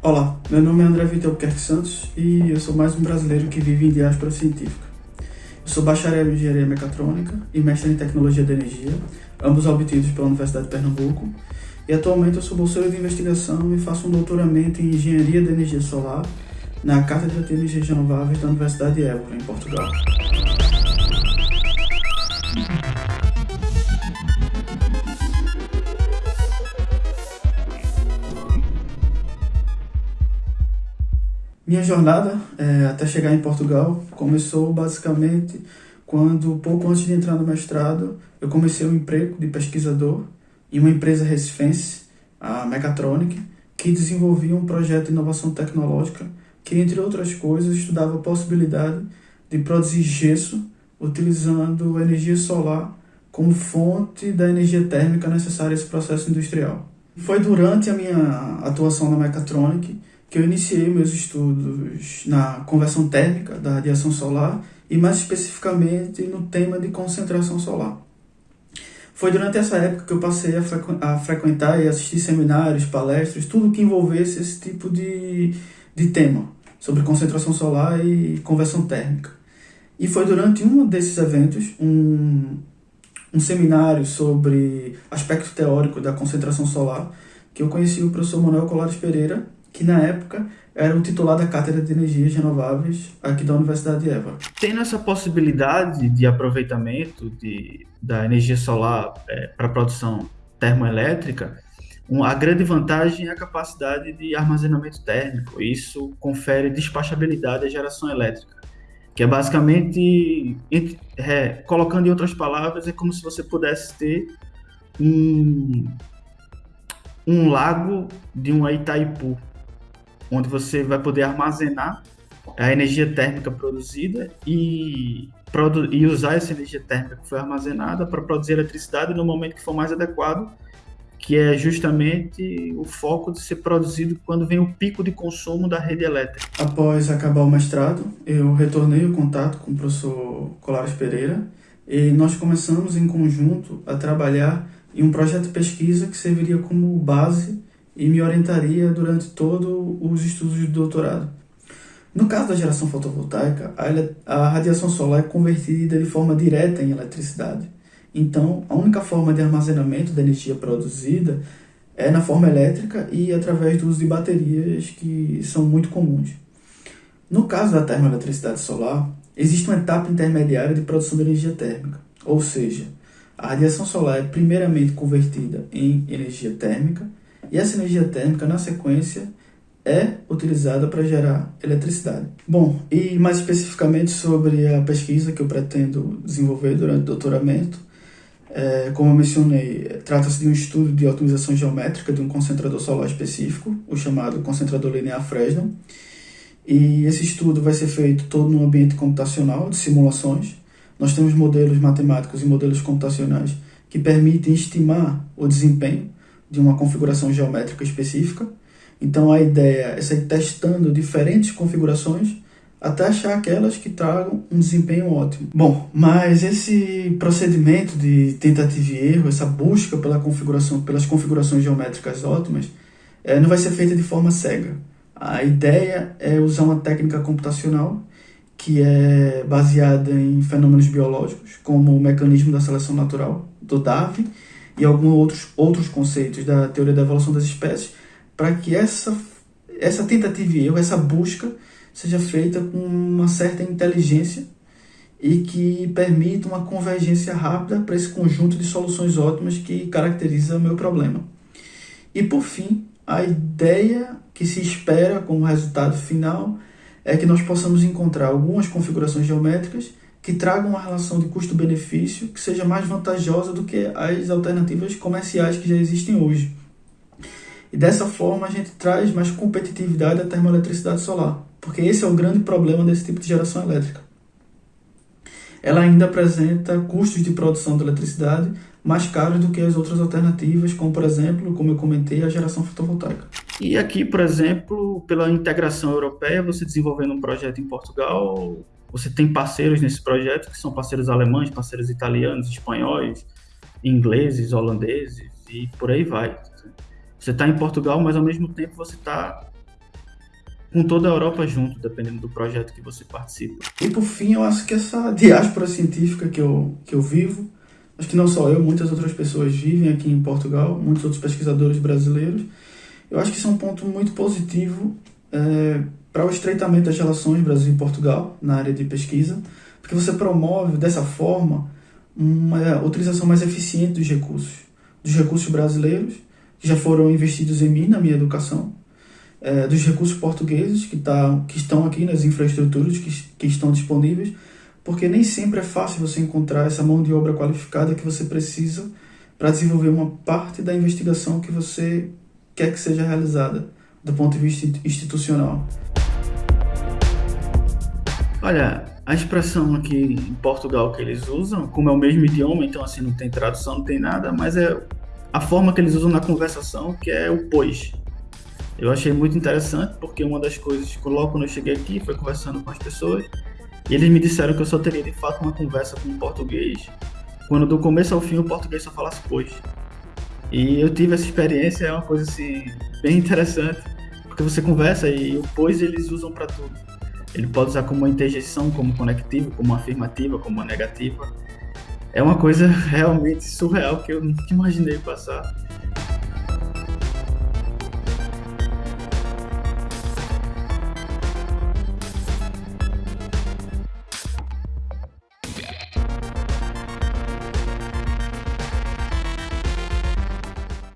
Olá, meu nome é André Vitor Albuquerque Santos e eu sou mais um brasileiro que vive em diáspora científica. Eu sou bacharel em Engenharia Mecatrônica e mestre em Tecnologia da Energia, ambos obtidos pela Universidade de Pernambuco, e atualmente eu sou bolseiro de investigação e faço um doutoramento em Engenharia da Energia Solar na Cátedra de Energias Renováveis da Universidade de Évora, em Portugal. Minha jornada é, até chegar em Portugal começou basicamente quando, pouco antes de entrar no mestrado, eu comecei um emprego de pesquisador em uma empresa recifense, a Mechatronic, que desenvolvia um projeto de inovação tecnológica que, entre outras coisas, estudava a possibilidade de produzir gesso utilizando energia solar como fonte da energia térmica necessária a esse processo industrial. Foi durante a minha atuação na Mechatronic que eu iniciei meus estudos na conversão térmica da radiação solar e mais especificamente no tema de concentração solar. Foi durante essa época que eu passei a, frequ a frequentar e assistir seminários, palestras, tudo que envolvesse esse tipo de, de tema sobre concentração solar e conversão térmica. E foi durante um desses eventos, um, um seminário sobre aspecto teórico da concentração solar, que eu conheci o professor Manuel Colares Pereira, que na época era o titular da Cátedra de Energias Renováveis aqui da Universidade de Évora. Tendo essa possibilidade de aproveitamento de, da energia solar é, para produção termoelétrica, um, a grande vantagem é a capacidade de armazenamento térmico. Isso confere despachabilidade à geração elétrica, que é basicamente, é, colocando em outras palavras, é como se você pudesse ter um, um lago de um Itaipu, onde você vai poder armazenar a energia térmica produzida e, produ e usar essa energia térmica que foi armazenada para produzir eletricidade no momento que for mais adequado, que é justamente o foco de ser produzido quando vem o pico de consumo da rede elétrica. Após acabar o mestrado, eu retornei o contato com o professor Colares Pereira e nós começamos em conjunto a trabalhar em um projeto de pesquisa que serviria como base e me orientaria durante todos os estudos de doutorado. No caso da geração fotovoltaica, a radiação solar é convertida de forma direta em eletricidade. Então, a única forma de armazenamento da energia produzida é na forma elétrica e através do uso de baterias que são muito comuns. No caso da termoeletricidade solar, existe uma etapa intermediária de produção de energia térmica, ou seja, a radiação solar é primeiramente convertida em energia térmica e essa energia térmica, na sequência, é utilizada para gerar eletricidade. Bom, e mais especificamente sobre a pesquisa que eu pretendo desenvolver durante o doutoramento, é, como eu mencionei, trata-se de um estudo de otimização geométrica de um concentrador solar específico, o chamado concentrador linear Fresnel. E esse estudo vai ser feito todo no ambiente computacional de simulações. Nós temos modelos matemáticos e modelos computacionais que permitem estimar o desempenho de uma configuração geométrica específica. Então a ideia é sair testando diferentes configurações até achar aquelas que tragam um desempenho ótimo. Bom, mas esse procedimento de tentativa e erro, essa busca pela configuração, pelas configurações geométricas ótimas, é, não vai ser feita de forma cega. A ideia é usar uma técnica computacional que é baseada em fenômenos biológicos, como o mecanismo da seleção natural do Darwin, e alguns outros, outros conceitos da teoria da evolução das espécies, para que essa, essa tentativa e essa busca, seja feita com uma certa inteligência e que permita uma convergência rápida para esse conjunto de soluções ótimas que caracteriza o meu problema. E por fim, a ideia que se espera como resultado final é que nós possamos encontrar algumas configurações geométricas que tragam uma relação de custo-benefício que seja mais vantajosa do que as alternativas comerciais que já existem hoje. E dessa forma a gente traz mais competitividade à termoeletricidade solar, porque esse é o grande problema desse tipo de geração elétrica. Ela ainda apresenta custos de produção de eletricidade mais caros do que as outras alternativas, como por exemplo, como eu comentei, a geração fotovoltaica. E aqui, por exemplo, pela integração europeia, você desenvolvendo um projeto em Portugal, você tem parceiros nesse projeto que são parceiros alemães, parceiros italianos, espanhóis, ingleses, holandeses e por aí vai. Você está em Portugal, mas ao mesmo tempo você está com toda a Europa junto, dependendo do projeto que você participa. E por fim, eu acho que essa diáspora científica que eu, que eu vivo, acho que não só eu, muitas outras pessoas vivem aqui em Portugal, muitos outros pesquisadores brasileiros, eu acho que isso é um ponto muito positivo é, para o estreitamento das relações Brasil e Portugal na área de pesquisa, porque você promove dessa forma uma utilização mais eficiente dos recursos, dos recursos brasileiros que já foram investidos em mim, na minha educação, é, dos recursos portugueses que, tá, que estão aqui nas infraestruturas que, que estão disponíveis, porque nem sempre é fácil você encontrar essa mão de obra qualificada que você precisa para desenvolver uma parte da investigação que você quer que seja realizada do ponto de vista institucional. Olha, a expressão aqui em Portugal que eles usam, como é o mesmo idioma, então assim não tem tradução, não tem nada, mas é a forma que eles usam na conversação, que é o pois. Eu achei muito interessante, porque uma das coisas que logo quando eu cheguei aqui foi conversando com as pessoas, e eles me disseram que eu só teria de fato uma conversa com português, quando do começo ao fim o português só falasse pois. E eu tive essa experiência, é uma coisa assim, bem interessante, porque você conversa e o pois eles usam para tudo. Ele pode usar como interjeição, como conectivo, como afirmativa, como negativa. É uma coisa realmente surreal que eu nunca imaginei passar.